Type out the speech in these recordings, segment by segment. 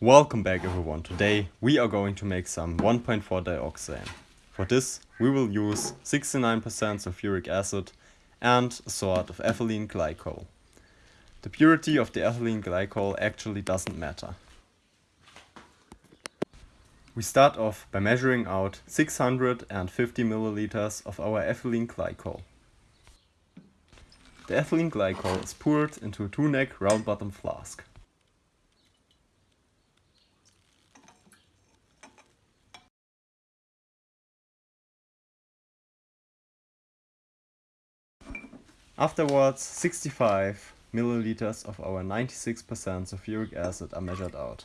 Welcome back everyone. Today we are going to make some 1.4 dioxane. For this we will use 69% sulfuric acid and a sort of ethylene glycol. The purity of the ethylene glycol actually doesn't matter. We start off by measuring out 650 milliliters of our ethylene glycol. The ethylene glycol is poured into a two-neck round bottom flask. Afterwards, 65 milliliters of our 96% sulfuric acid are measured out.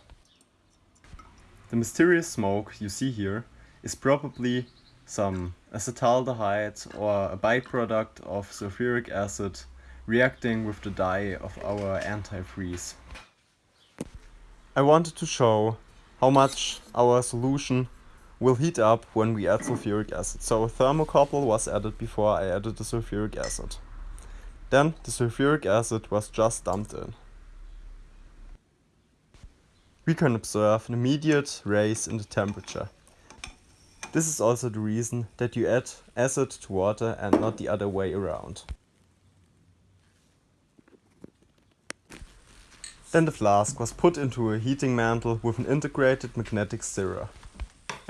The mysterious smoke you see here is probably some acetaldehyde or a byproduct of sulfuric acid reacting with the dye of our antifreeze. I wanted to show how much our solution will heat up when we add sulfuric acid. So a thermocouple was added before I added the sulfuric acid. Then the sulfuric acid was just dumped in. We can observe an immediate rise in the temperature. This is also the reason that you add acid to water and not the other way around. Then the flask was put into a heating mantle with an integrated magnetic stirrer.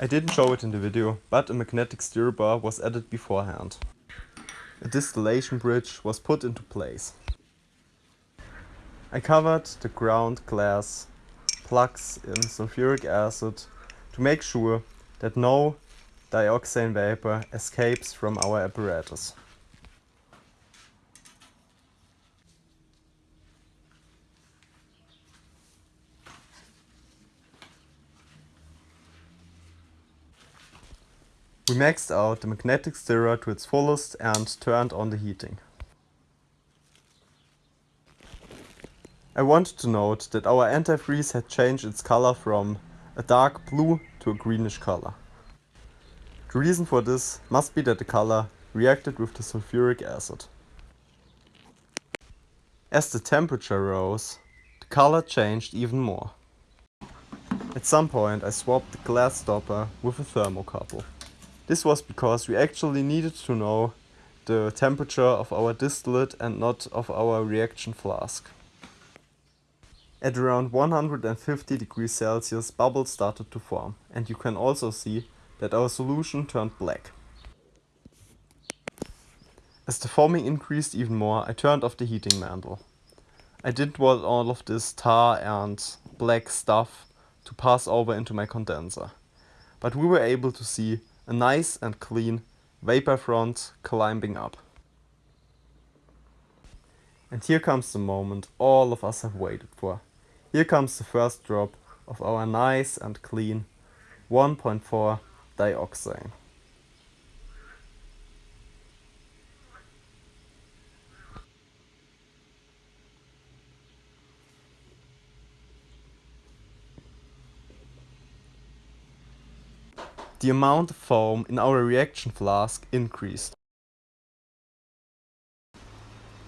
I didn't show it in the video, but a magnetic stirrer bar was added beforehand a distillation bridge was put into place. I covered the ground glass plugs in sulfuric acid to make sure that no dioxane vapor escapes from our apparatus. We maxed out the magnetic stirrer to its fullest and turned on the heating. I wanted to note that our antifreeze had changed its color from a dark blue to a greenish color. The reason for this must be that the color reacted with the sulfuric acid. As the temperature rose, the color changed even more. At some point I swapped the glass stopper with a thermocouple. This was because we actually needed to know the temperature of our distillate and not of our reaction flask. At around 150 degrees Celsius bubbles started to form and you can also see that our solution turned black. As the foaming increased even more, I turned off the heating mantle. I didn't want all of this tar and black stuff to pass over into my condenser. But we were able to see a nice and clean vapor front climbing up. And here comes the moment all of us have waited for. Here comes the first drop of our nice and clean 1.4 dioxane. The amount of foam in our reaction flask increased.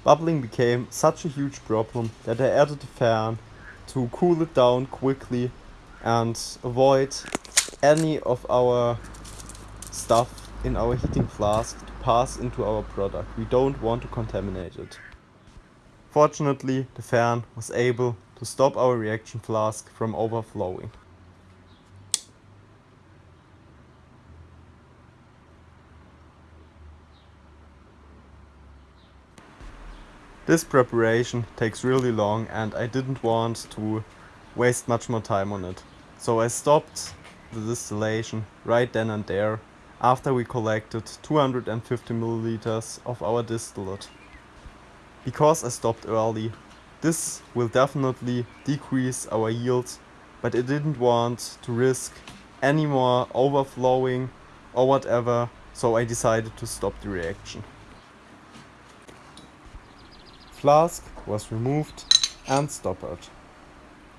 Bubbling became such a huge problem that I added a fan to cool it down quickly and avoid any of our stuff in our heating flask to pass into our product. We don't want to contaminate it. Fortunately, the fan was able to stop our reaction flask from overflowing. This preparation takes really long and I didn't want to waste much more time on it. So I stopped the distillation right then and there after we collected 250 milliliters of our distillate. Because I stopped early, this will definitely decrease our yield, but I didn't want to risk any more overflowing or whatever, so I decided to stop the reaction flask was removed and stoppered.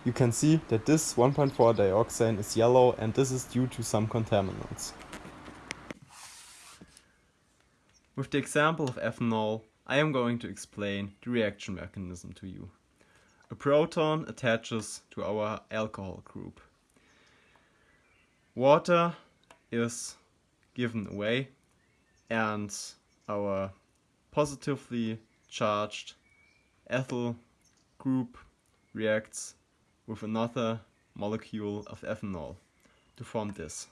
You can see that this 1.4 dioxane is yellow and this is due to some contaminants. With the example of ethanol, I am going to explain the reaction mechanism to you. a proton attaches to our alcohol group. Water is given away and our positively charged ethyl group reacts with another molecule of ethanol to form this.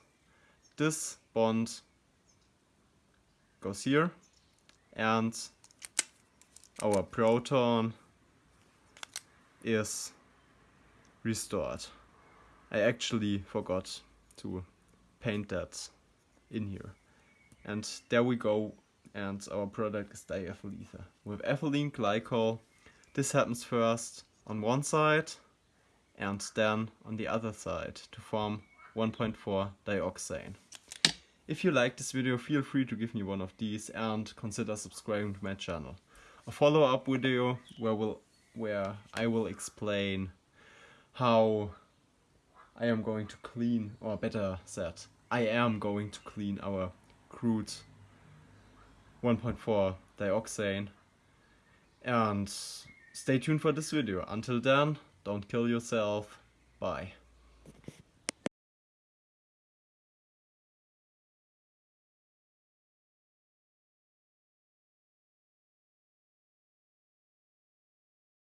This bond goes here and our proton is restored. I actually forgot to paint that in here. And there we go and our product is diethyl ether. With ethylene glycol this happens first on one side and then on the other side to form 1.4 dioxane. If you like this video, feel free to give me one of these and consider subscribing to my channel. A follow-up video where, we'll, where I will explain how I am going to clean, or better said, I am going to clean our crude 1.4 dioxane and stay tuned for this video. Until then, don't kill yourself. Bye.